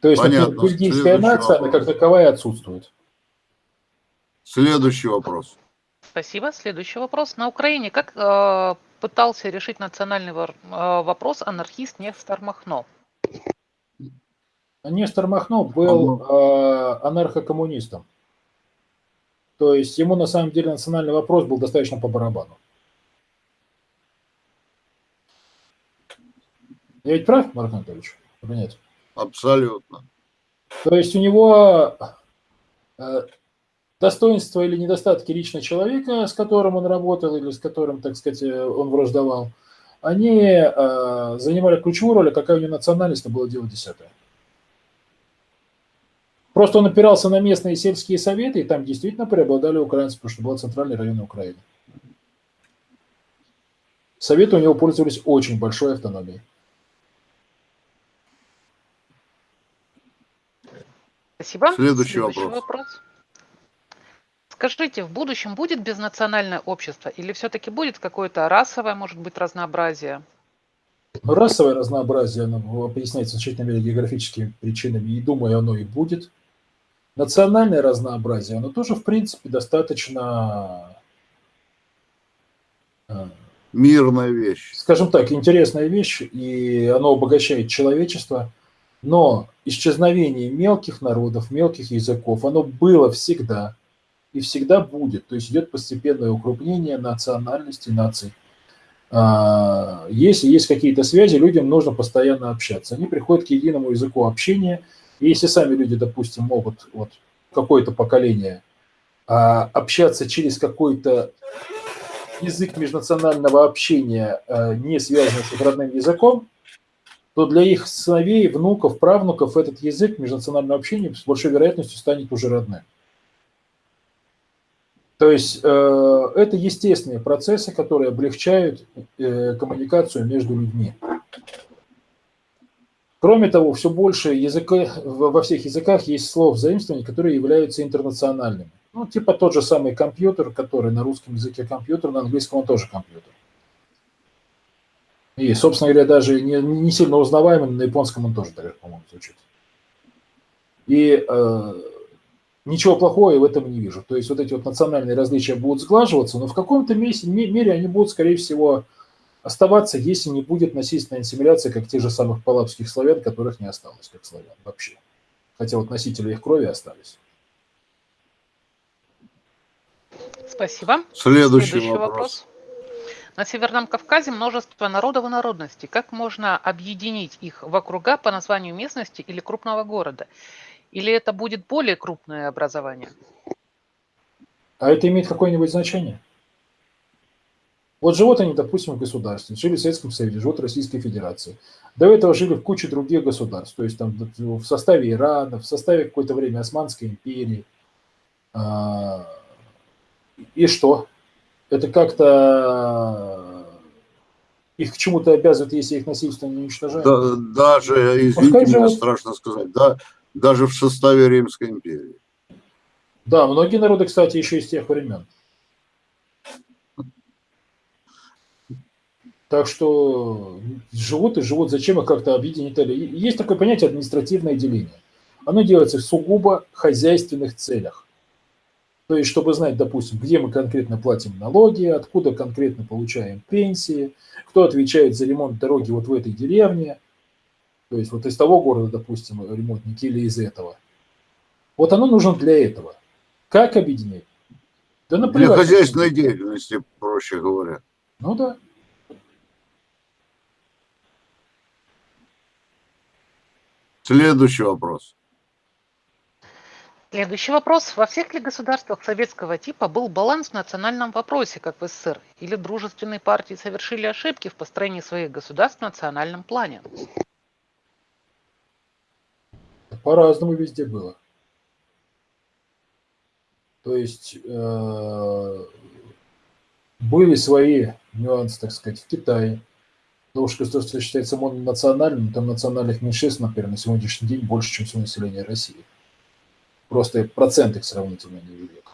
То есть, Понятно. например, бельгийская нация, вопрос. она как таковая отсутствует. Следующий вопрос. Спасибо. Следующий вопрос. На Украине как э, пытался решить национальный э, вопрос анархист Нестор Махно? Нестор Махно был э, анархокоммунистом. То есть ему на самом деле национальный вопрос был достаточно по барабану. Я ведь прав, Марк Анатольевич? Или нет? Абсолютно. То есть у него э, достоинства или недостатки лично человека, с которым он работал или с которым, так сказать, э, он враждовал, они э, занимали ключевую роль, а какая у него национальность, это было дело десятое. Просто он опирался на местные сельские советы, и там действительно преобладали украинцы, потому что был центральный район Украины. Советы у него пользовались очень большой автономией. Спасибо. Следующий, Следующий вопрос. вопрос. Скажите, в будущем будет безнациональное общество или все-таки будет какое-то расовое, может быть, разнообразие? Расовое разнообразие оно объясняется в значительной мере географическими причинами, и думаю, оно и будет. Национальное разнообразие, оно тоже, в принципе, достаточно... Э, Мирная вещь. Скажем так, интересная вещь, и оно обогащает человечество. Но исчезновение мелких народов, мелких языков, оно было всегда и всегда будет. То есть идет постепенное укрупнение национальности наций. А, если есть какие-то связи, людям нужно постоянно общаться. Они приходят к единому языку общения – и если сами люди, допустим, могут вот какое-то поколение а, общаться через какой-то язык межнационального общения, а, не связанный с их родным языком, то для их сыновей, внуков, правнуков этот язык межнационального общения с большой вероятностью станет уже родным. То есть э, это естественные процессы, которые облегчают э, коммуникацию между людьми. Кроме того, все больше языка, во всех языках есть слов заимствований, которые являются интернациональными. Ну, типа тот же самый компьютер, который на русском языке компьютер, на английском он тоже компьютер. И, собственно говоря, даже не, не сильно узнаваемый, на японском он тоже так, по-моему, звучит. И э, ничего плохого я в этом не вижу. То есть вот эти вот национальные различия будут сглаживаться, но в каком-то мере они будут, скорее всего, оставаться, если не будет насильственной ассимиляции, как тех же самых палапских славян, которых не осталось, как славян вообще. Хотя вот носители их крови остались. Спасибо. Следующий, Следующий вопрос. вопрос. На Северном Кавказе множество народов и народностей. Как можно объединить их в округа по названию местности или крупного города? Или это будет более крупное образование? А это имеет какое-нибудь значение? Вот живут они, допустим, в государстве, жили в Советском Союзе, живут в Российской Федерации. До этого жили в куче других государств, то есть там в составе Ирана, в составе какое-то время Османской империи. А, и что? Это как-то их к чему-то обязывает, если их насильственно не уничтожают? Да, даже, извините меня, живут. страшно сказать, да, даже в составе Римской империи. Да, многие народы, кстати, еще из тех времен. Так что живут и живут, зачем их как-то объединить? Есть такое понятие административное деление. оно делается в сугубо хозяйственных целях. То есть, чтобы знать, допустим, где мы конкретно платим налоги, откуда конкретно получаем пенсии, кто отвечает за ремонт дороги вот в этой деревне, то есть вот из того города, допустим, ремонтники или из этого. Вот оно нужно для этого. Как объединить? Да наплевать. Для хозяйственной деятельности, проще говоря. Ну да. Следующий вопрос. Следующий вопрос. Во всех ли государствах советского типа был баланс в национальном вопросе, как в СССР? Или дружественные партии совершили ошибки в построении своих государств в национальном плане? По-разному везде было. То есть э, были свои нюансы, так сказать, в Китае. Потому что государство считается мононациональным, там национальных меньшинств, например, на сегодняшний день больше, чем все население России. Просто процент их сравнительно невелик.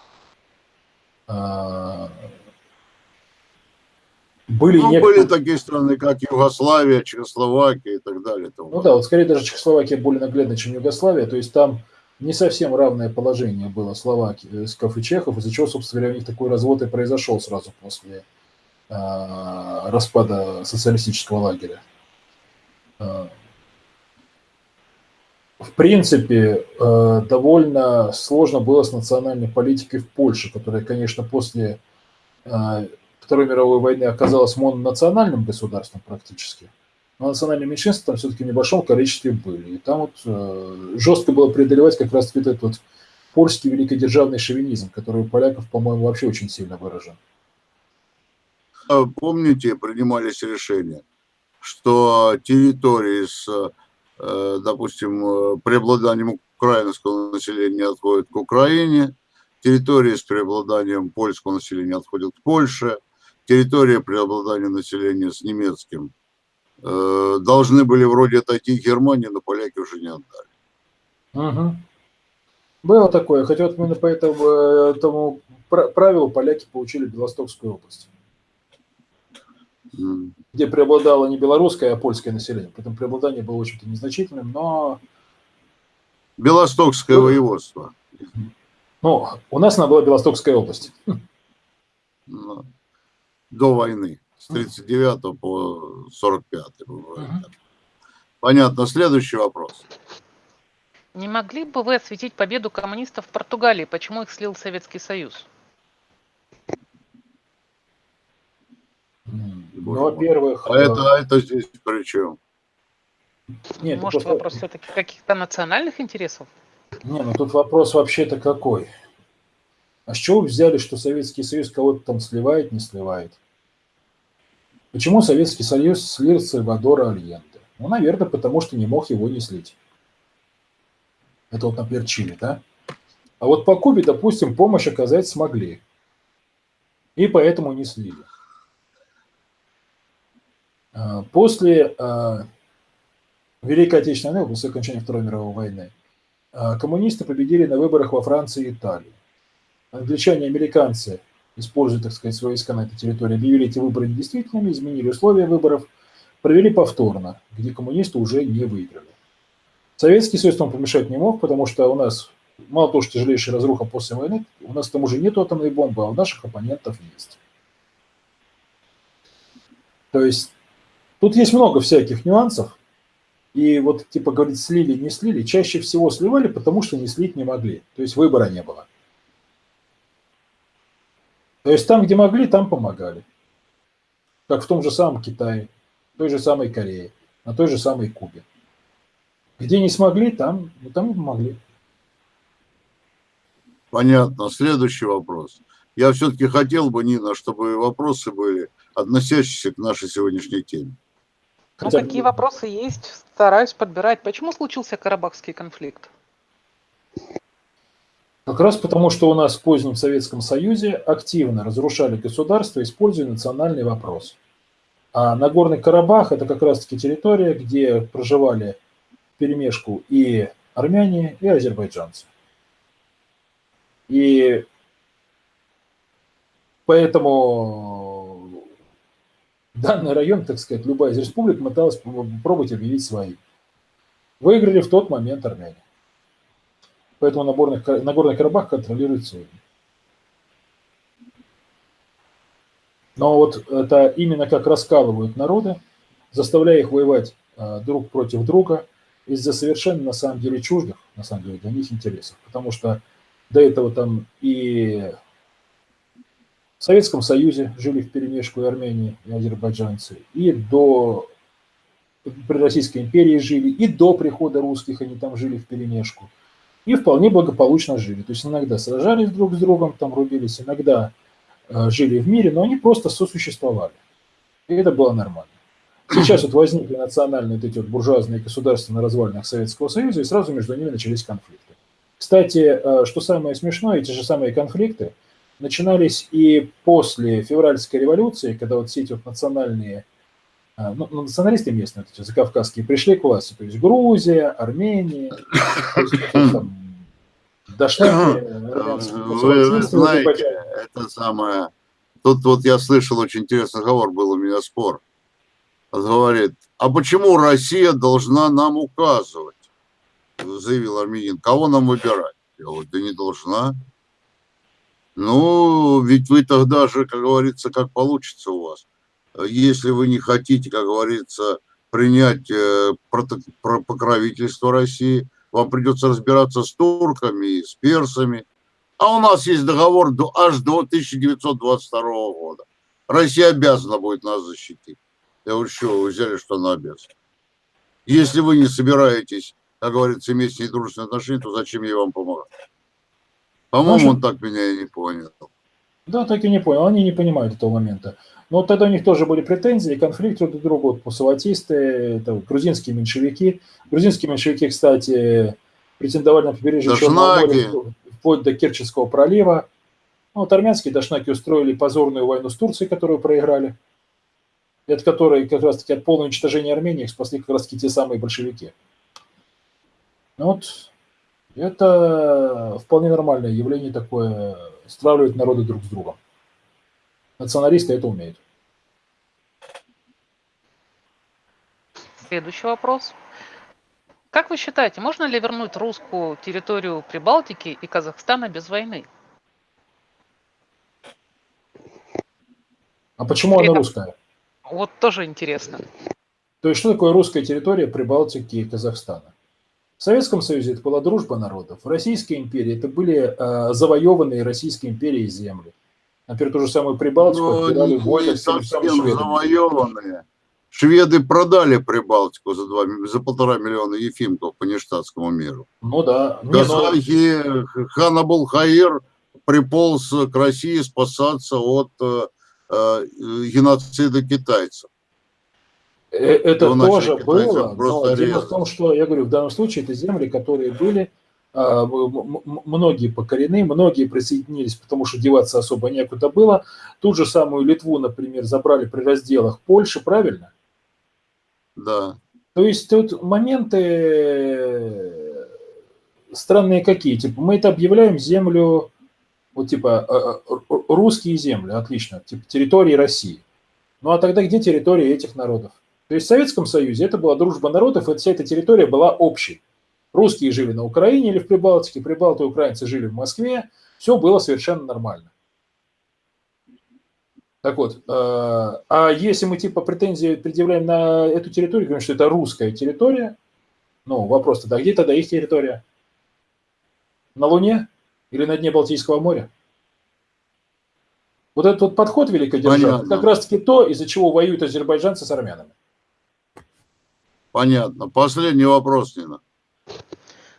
А, были, ну, некоторые... были такие страны, как Югославия, Чехословакия и так далее. Ну да, вот скорее даже Чехословакия более наглядна, чем Югославия. То есть там не совсем равное положение было словаков и чехов, из-за чего, собственно говоря, у них такой развод и произошел сразу после э, распада социалистического лагеря. Э, в принципе, э, довольно сложно было с национальной политикой в Польше, которая, конечно, после э, Второй мировой войны оказалась мононациональным государством практически. Но национальные меньшинства там все-таки в небольшом количестве были. И там вот э, жестко было преодолевать как раз этот вот польский великодержавный шовинизм, который у поляков, по-моему, вообще очень сильно выражен. А помните, принимались решения, что территории с, э, допустим, э, преобладанием украинского населения отходят к Украине, территории с преобладанием польского населения отходят к Польше, территория преобладания населения с немецким Э, должны были вроде отойти к Германии, но поляки уже не отдали. Угу. Было такое, хотя вот именно по этому, этому правилу поляки получили Белостокскую область, mm. где преобладало не белорусское, а польское население. Поэтому преобладание было очень-то незначительным, но... Белостокское ну, воеводство. Ну, у нас она была Белостокская область. Ну, до войны с 39 по 45. Угу. Понятно. Следующий вопрос. Не могли бы вы осветить победу коммунистов в Португалии? Почему их слил Советский Союз? Ну, во-первых... А это, а это здесь при чем? Нет, Может, просто... вопрос все-таки каких-то национальных интересов? Не, ну тут вопрос вообще-то какой. А с чего вы взяли, что Советский Союз кого-то там сливает, не сливает? Почему Советский Союз слил Сальвадора Альенде? Ну, наверное, потому что не мог его не слить. Это вот, например, Чили, да? А вот по Кубе, допустим, помощь оказать смогли. И поэтому не слили. А, после а, Великой Отечественной войны, после окончания Второй мировой войны, а, коммунисты победили на выборах во Франции и Италии. Англичане и американцы используя, так сказать, свои войска на этой территории, объявили эти выборы недействительными, изменили условия выборов, провели повторно, где коммунисты уже не выиграли. Советский Союз там помешать не мог, потому что у нас мало того, что тяжелейшая разруха после войны, у нас там уже нет атомной бомбы, а у наших оппонентов есть. То есть тут есть много всяких нюансов, и вот типа говорить слили, не слили, чаще всего сливали, потому что не слить не могли, то есть выбора не было. То есть там, где могли, там помогали. Как в том же самом Китае, той же самой Корее, на той же самой Кубе. Где не смогли, там, ну, там не помогли. Понятно. Следующий вопрос. Я все-таки хотел бы, Нина, чтобы вопросы были относящиеся к нашей сегодняшней теме. Ну, Хотя... какие вопросы есть, стараюсь подбирать. Почему случился Карабахский конфликт? Как раз потому, что у нас в позднем Советском Союзе активно разрушали государство, используя национальный вопрос. А Нагорный Карабах – это как раз-таки территория, где проживали перемешку и армяне, и азербайджанцы. И поэтому данный район, так сказать, любая из республик пыталась пробовать объявить своим. Выиграли в тот момент армяне. Поэтому Нагорный, Нагорный Карабах контролирует сегодня. Но вот это именно как раскалывают народы, заставляя их воевать а, друг против друга из-за совершенно на самом деле чуждых, на самом деле для них интересов. Потому что до этого там и в Советском Союзе жили в перемешку и Армении, и азербайджанцы, и до при Российской империи жили, и до прихода русских они там жили в перемешку. И вполне благополучно жили. То есть иногда сражались друг с другом, там рубились, иногда э, жили в мире, но они просто сосуществовали. И это было нормально. Сейчас вот возникли национальные вот эти вот буржуазные государства на развалинах Советского Союза, и сразу между ними начались конфликты. Кстати, э, что самое смешное, эти же самые конфликты начинались и после февральской революции, когда вот все эти вот национальные, ну, ну националисты местные, вот эти закавказские, пришли к власти, то есть Грузия, Армения, Дашнаки, Вы знаете, это самое... Тут вот я слышал очень интересный разговор, был у меня спор говорит, а почему Россия должна нам указывать? Заявил армянин. Кого нам выбирать? Я говорю, да не должна. Ну, ведь вы тогда же, как говорится, как получится у вас. Если вы не хотите, как говорится, принять э, покровительство России, вам придется разбираться с турками, с персами. А у нас есть договор аж до 1922 года. Россия обязана будет нас защитить. Я говорю, что вы взяли, что на обед? Если вы не собираетесь, как говорится, иметь с ней дружественные отношения, то зачем ей вам помогать? По-моему, он так меня и не понял. Да, так и не понял. Они не понимают этого момента. Но вот тогда у них тоже были претензии, конфликт друг к другу, это вот, грузинские меньшевики. Грузинские меньшевики, кстати, претендовали на побережье Черного моря вплоть до Керченского пролива. Ну, вот армянские дашнаки устроили позорную войну с Турцией, которую проиграли от которой как раз-таки от полного уничтожения Армении их спасли как раз-таки те самые большевики. Ну вот это вполне нормальное явление такое, стравливать народы друг с другом. Националисты это умеют. Следующий вопрос. Как вы считаете, можно ли вернуть русскую территорию Прибалтики и Казахстана без войны? А почему При она русская? Вот тоже интересно. То есть что такое русская территория Прибалтики и Казахстана? В Советском Союзе это была дружба народов. В Российской империи это были э, завоеванные Российской империей земли. Например, ту же самую Прибалтику ну, отбирали войны с завоеванные. Шведы продали Прибалтику за, два, за полтора миллиона ефимков по нештатскому миру. Ну да. Казахи, но... Ханабул Хаир приполз к России спасаться от э, Э, геноцида китайцев. Э, это Его тоже было, но дело в том, что, я говорю, в данном случае это земли, которые были, многие покорены, многие присоединились, потому что деваться особо некуда было. Ту же самую Литву, например, забрали при разделах Польши, правильно? Да. То есть тут моменты странные какие. Типа мы это объявляем землю вот типа э, э, русские земли, отлично, типа территории России. Ну а тогда где территории этих народов? То есть в Советском Союзе это была дружба народов, и вся эта территория была общей. Русские жили на Украине или в Прибалтике, прибалты и украинцы жили в Москве, все было совершенно нормально. Так вот, э, а если мы типа претензии предъявляем на эту территорию, говорим, что это русская территория, ну вопрос тогда, где тогда их территория? На Луне? или на дне Балтийского моря. Вот этот вот подход великодержавный, как раз-таки то, из-за чего воюют азербайджанцы с армянами. Понятно. Последний вопрос, Нина.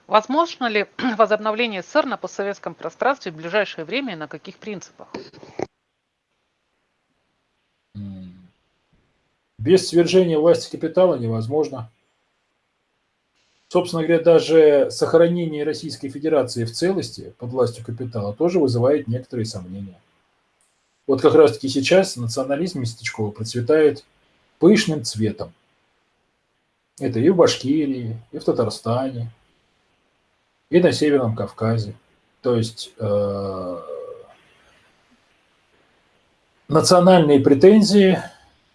Возможно ли возобновление СССР на постсоветском пространстве в ближайшее время и на каких принципах? Без свержения власти капитала невозможно. Собственно говоря, даже сохранение Российской Федерации в целости под властью капитала тоже вызывает некоторые сомнения. Вот как раз-таки сейчас национализм местечковый процветает пышным цветом. Это и в Башкирии, и в Татарстане, и на Северном Кавказе. То есть э, национальные претензии,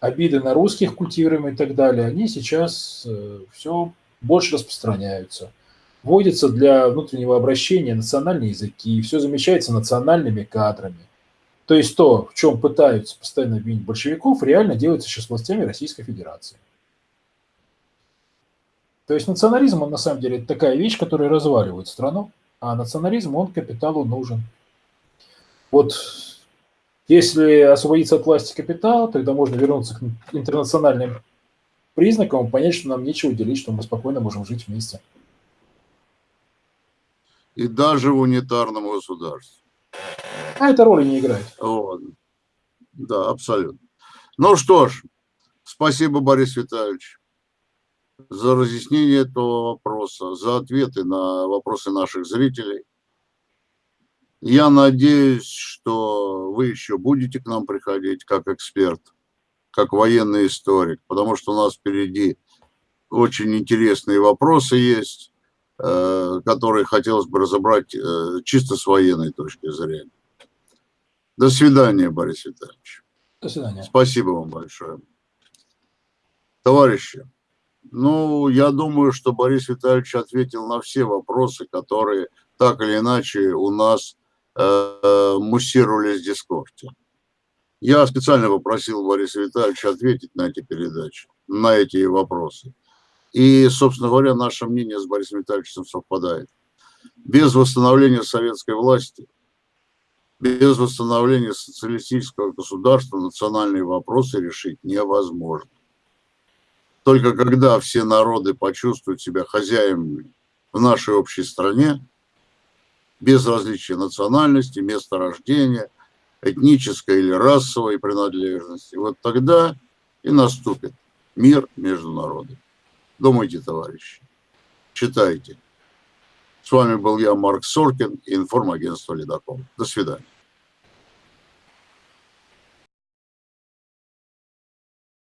обиды на русских культивируемые и так далее, они сейчас э, все больше распространяются. вводится для внутреннего обращения национальные языки, все замещается национальными кадрами. То есть то, в чем пытаются постоянно обвинить большевиков, реально делается сейчас властями Российской Федерации. То есть национализм, он на самом деле такая вещь, которая разваливает страну, а национализм, он капиталу нужен. Вот если освободиться от власти капитала, тогда можно вернуться к интернациональным признакам, понять, что нам нечего делить, что мы спокойно можем жить вместе. И даже в унитарном государстве. А это роли не играет. Вот. Да, абсолютно. Ну что ж, спасибо, Борис Витальевич, за разъяснение этого вопроса, за ответы на вопросы наших зрителей. Я надеюсь, что вы еще будете к нам приходить как эксперт, как военный историк, потому что у нас впереди очень интересные вопросы есть, э, которые хотелось бы разобрать э, чисто с военной точки зрения. До свидания, Борис Витальевич. До свидания. Спасибо вам большое. Товарищи, ну, я думаю, что Борис Витальевич ответил на все вопросы, которые так или иначе у нас Э, муссировались в дискорде. Я специально попросил Бориса Витальевича ответить на эти передачи, на эти вопросы. И, собственно говоря, наше мнение с Борисом Витальевичем совпадает. Без восстановления советской власти, без восстановления социалистического государства национальные вопросы решить невозможно. Только когда все народы почувствуют себя хозяевами в нашей общей стране, без различия национальности, места рождения, этнической или расовой принадлежности. Вот тогда и наступит мир между народами. Думайте, товарищи, читайте. С вами был я, Марк Соркин, информагентство «Ледокол». До свидания.